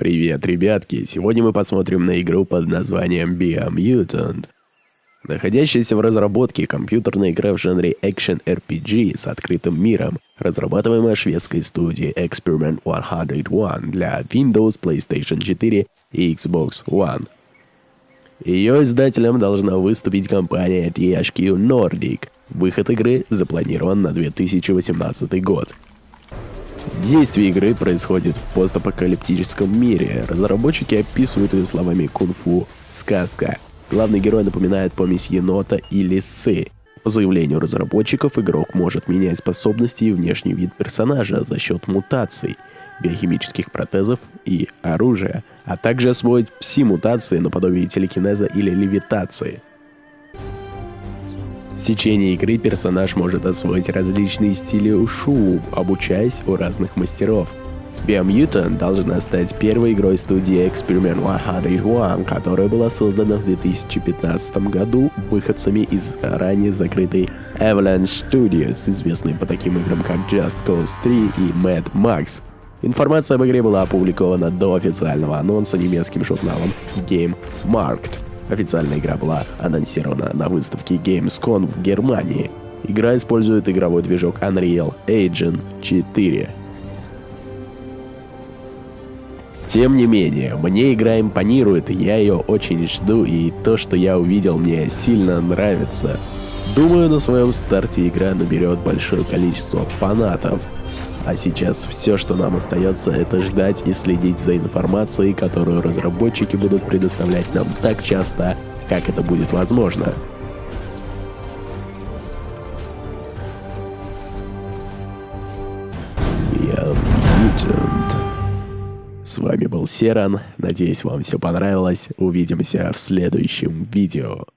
Привет, ребятки! Сегодня мы посмотрим на игру под названием Biomutant. Находящаяся в разработке компьютерная игра в жанре Action RPG с открытым миром, разрабатываемая шведской студией Experiment 101 для Windows, PlayStation 4 и Xbox One. Ее издателем должна выступить компания THQ Nordic. Выход игры запланирован на 2018 год. Действие игры происходит в постапокалиптическом мире. Разработчики описывают ее словами кунг-фу «сказка». Главный герой напоминает помесь енота и лисы. По заявлению разработчиков, игрок может менять способности и внешний вид персонажа за счет мутаций, биохимических протезов и оружия, а также освоить пси-мутации наподобие телекинеза или левитации – в течение игры персонаж может освоить различные стили ушу, обучаясь у разных мастеров. Biomutant должна стать первой игрой студии Experiment 101, которая была создана в 2015 году выходцами из ранее закрытой Avalanche Studios, известной по таким играм как Just Cause 3 и Mad Max. Информация об игре была опубликована до официального анонса немецким журналом Game Markt. Официальная игра была анонсирована на выставке Gamescom в Германии. Игра использует игровой движок Unreal Engine 4. Тем не менее, мне игра импонирует, я ее очень жду, и то, что я увидел, мне сильно нравится. Думаю, на своем старте игра наберет большое количество фанатов. А сейчас все, что нам остается, это ждать и следить за информацией, которую разработчики будут предоставлять нам так часто, как это будет возможно. С вами был Серан. Надеюсь, вам все понравилось. Увидимся в следующем видео.